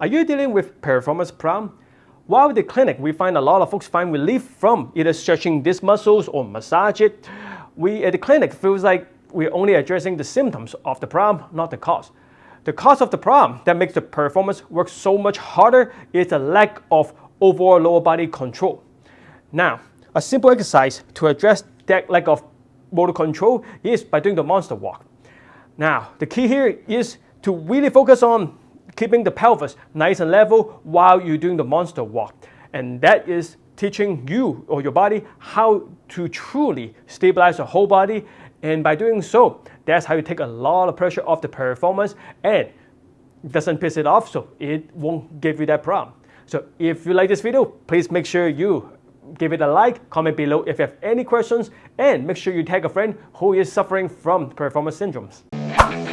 Are you dealing with piriformis problem? While the clinic, we find a lot of folks find relief from either stretching these muscles or massage it. We at the clinic feels like we're only addressing the symptoms of the problem, not the cause. The cause of the problem that makes the piriformis work so much harder is a lack of overall lower body control. Now, a simple exercise to address that lack of motor control is by doing the monster walk. Now, the key here is to really focus on keeping the pelvis nice and level while you're doing the monster walk. And that is teaching you or your body how to truly stabilize the whole body. And by doing so, that's how you take a lot of pressure off the piriformis and doesn't piss it off, so it won't give you that problem. So if you like this video, please make sure you give it a like, comment below if you have any questions, and make sure you tag a friend who is suffering from piriformis syndromes.